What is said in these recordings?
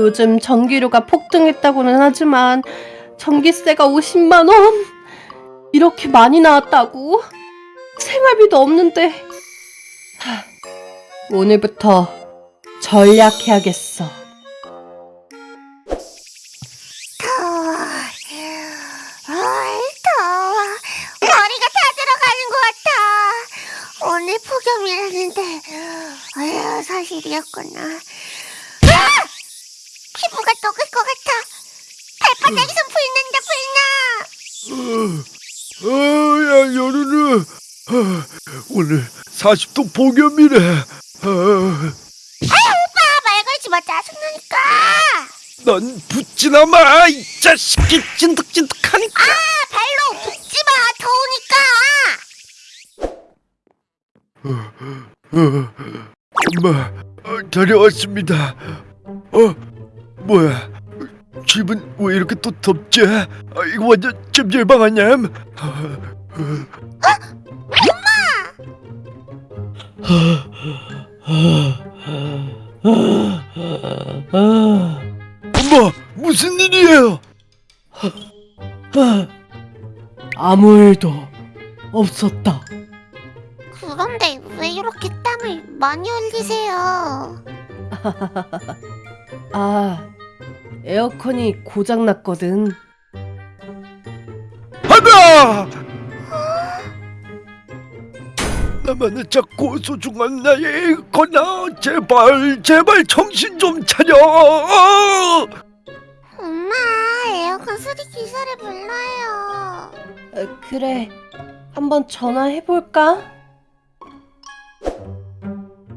요즘 전기료가 폭등했다고는 하지만 전기세가 50만 원? 이렇게 많이 나왔다고? 생활비도 없는데 하, 오늘부터 전략해야겠어. 더워. 어이, 더워. 머리가 다 들어가는 것 같아. 오늘 폭염이라는데, 아유, 사실이었구나. 아! 피부가 녹을 것 같아. 발바닥에서 불난다, 불나. 어, 야, 여름아. 아, 오늘 40도 폭염이래. 아, 오빠, 말 걸지 마, 짜증나니까. 넌 붙지나 마, 이 자식이 찐득찐득하니까. 아, 발로 붙지 마, 더우니까. 어, 엄마, 어, 다녀왔습니다. 어, 뭐야? 집은 왜 이렇게 또 덥지? 아, 이거 완전 찜질방 아니야? 엄마, 무슨 일이에요? 아무 일도 없었다. 그런데 왜 이렇게 땀을 많이 흘리세요? 아, 에어컨이 고장났거든. 하나! 나만의 작고 소중한 나의 거나 제발 제발 정신 좀 차려 엄마, 에어컨 수리 기사를 불러요. 어, 그래, 한번 전화해볼까?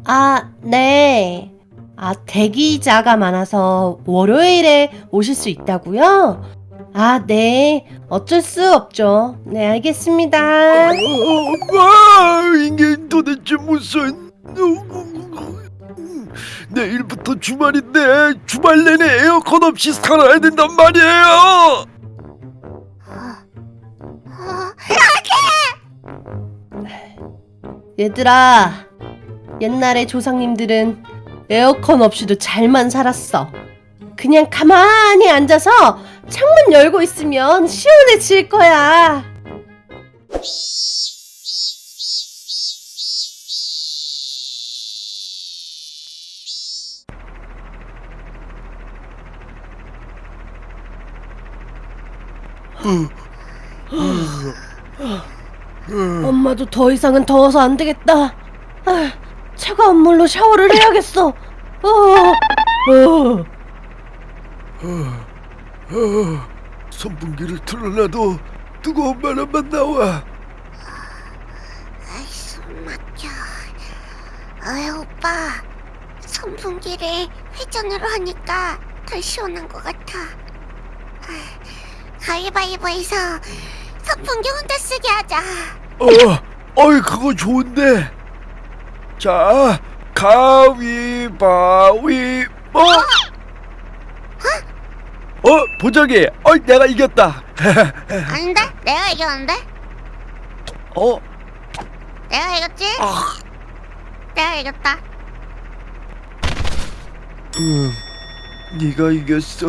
아, 네. 아, 대기자가 많아서 월요일에 오실 수 있다고요? 아, 네. 어쩔 수 없죠. 네, 알겠습니다. 엄마 이게 도대체 무슨 내일부터 주말인데 주말 내내 에어컨 없이 살아야 된단 말이에요 어, 얘들아, 옛날에 조상님들은 에어컨 없이도 잘만 살았어. 그냥 가만히 앉아서 창문 열고 있으면 시원해질 거야. 엄마도 더 이상은 더워서 안 되겠다. 아, 차가운 물로 샤워를 해야겠어. 어, 어. 어, 선풍기를 틀어놔도 뜨거운 바람만 나와 아이, 숨 막혀. 어이, 오빠. 선풍기를 회전으로 하니까 덜 시원한 것 같아. 아, 가위바위보해서 선풍기 혼자 쓰게 하자. 어, 어이 그거 좋은데. 자, 가위바위보. 어, 보자기. 어, 내가 이겼다. 아닌데? 내가 이겼는데? 어, 내가 이겼지? 아, 내가 이겼다. 응, 네가 이겼어.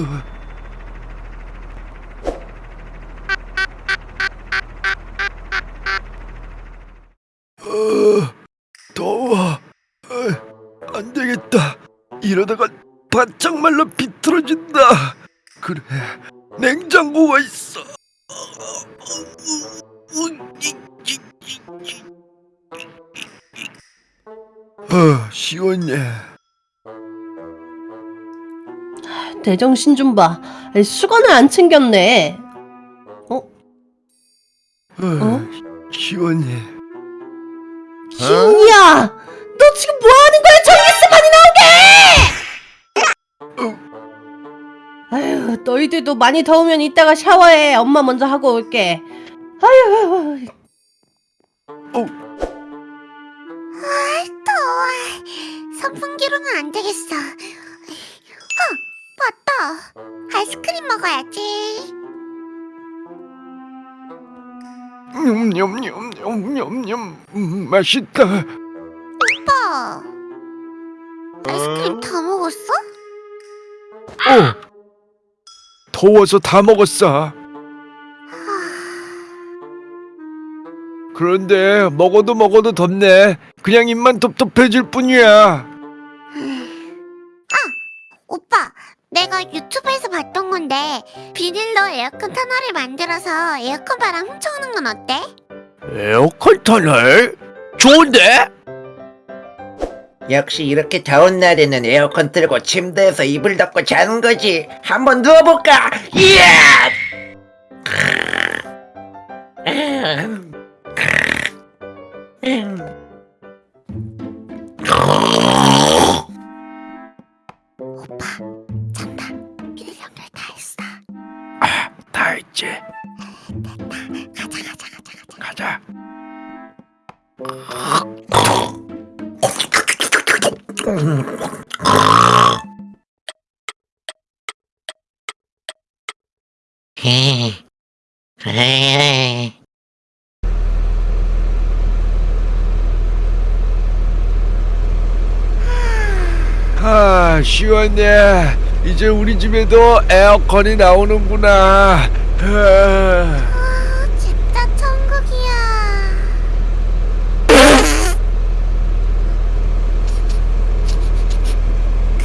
어, 더워. 어, 안 되겠다. 이러다가 바짝 말라 비틀어진다. 그래, 냉장고가 있어. 어, 시원해. 대정신 좀 봐. 수건을 안 챙겼네. 어, 어? 시원해. 희야, 너 지금 뭐 하는 거야? 전기세 너희들도 많이 더우면 이따가 샤워해. 엄마 먼저 하고 올게. 아유, 아이, 더워. 선풍기로는 안 되겠어. 어, 맞다. 아이스크림 먹어야지. 냠냠냠냠냠냠 음, 맛있다. 오빠. 아이스크림 다 먹었어? 어. 더워서 다 먹었어. 그런데 먹어도 먹어도 덥네. 그냥 입만 텁텁해질 뿐이야. 오빠, 내가 유튜브에서 봤던 건데 비닐로 에어컨 터널을 만들어서 에어컨 바람 훔쳐오는 건 어때? 에어컨 터널? 좋은데? 역시 이렇게 더운 날에는 에어컨 틀고 침대에서 이불 덮고 자는 거지. 한번 누워볼까? 이야! 오 아 시원해. 이제 우리 집에도 에어컨이 나오는구나. 아. 아, 진짜 천국이야.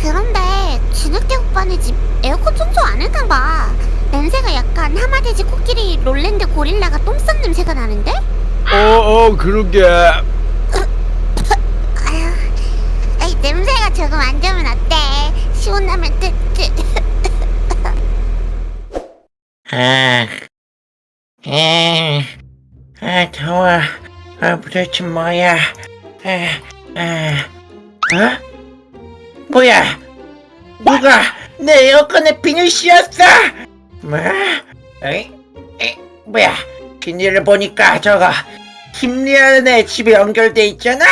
그런데 진흙대 오빠네 집 에어컨 청소 안 했나 봐. 냄새가 약간 하마돼지 코끼리 롤랜드 고릴라가 똥 싼 냄새가 나는데? 어어 그러게. 아휴, 에이, 냄새가 조금 안 좋으면 어때? 시원하면 뜨, 뜨. 아, 에, 아, 더워. 아, 도대체 뭐야? 아, 아, 어? 뭐야? 누가 내 에어컨에 비닐 씌웠어? 뭐? 에이, 에이, 뭐야? 비닐을 보니까 저거 김리아네 집에 연결돼 있잖아.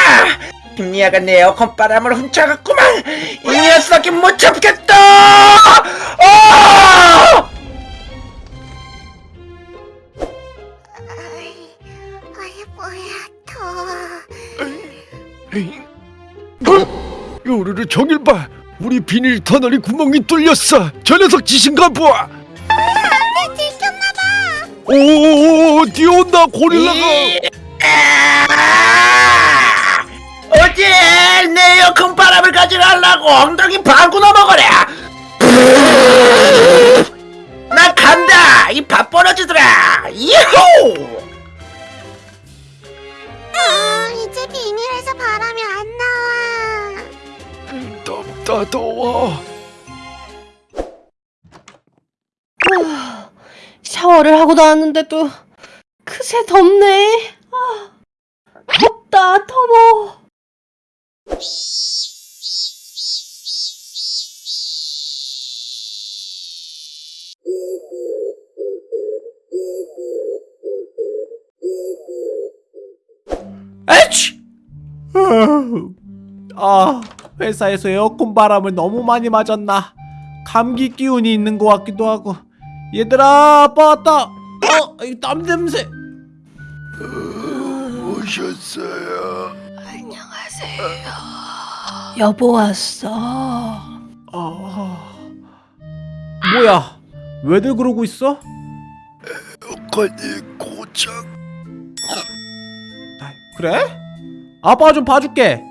김리아가 내 에어컨 바람을 훔쳐갔구만. 이 녀석이 못 잡겠다. 어! 아이, 아이, 뭐야, 더워. 어? 요르르 저길 봐. 우리 비닐 터널이 구멍이 뚫렸어. 저 녀석 짓인가 들켰나봐. 오 뛰어온다 고릴라가. 아! 어제 내 에어컨 바람을 가져가려고 엉덩이 방구나 먹어라. 나 간다. 이 밥 벌어지더라. 이호. 아, 이제 비닐에서 바람이 안 나와. 덥다 더워. 샤워를 하고 나왔는데도 그새 덥네. 아, 덥다, 더워. 에치! 아, 회사에서 에어컨 바람을 너무 많이 맞았나? 감기 기운이 있는 것 같기도 하고. 얘들아, 아빠 왔다. 어, 이땀 냄새. 오셨어요. 여보 왔어. 아, 뭐야? 왜들 그러고 있어? 에어컨이 고장. 아, 그래? 아빠가 좀 봐줄게.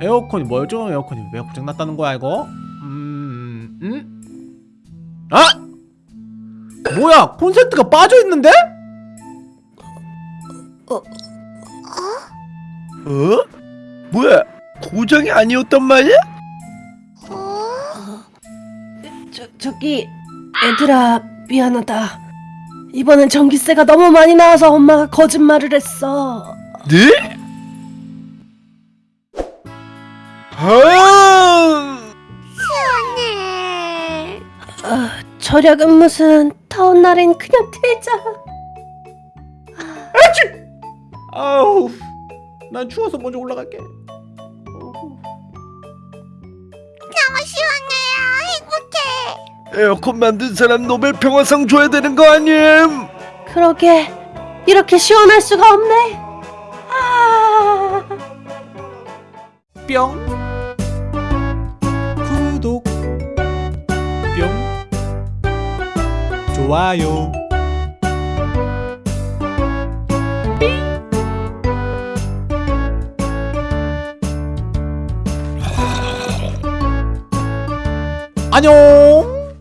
에어컨이 뭐죠? 에어컨이 왜 고장 났다는 거야 이거? 음, 음? 아? 뭐야? 콘센트가 빠져 있는데? 어? 뭐야? 고장이 아니었단 말이야? 어? 저, 저기, 애들아, 미안하다. 이번엔 전기세가 너무 많이 나와서 엄마가 거짓말을 했어. 네? 아! 시원해. 아, 절약은 무슨 더운 날엔 그냥 틀자. 아우, 난 추워서 먼저 올라갈게. 너무 시원해요. 행복해. 에어컨 만든 사람 노벨 평화상 줘야 되는 거 아님? 그러게 이렇게 시원할 수가 없네. 아. 뿅 좋아요. 안녕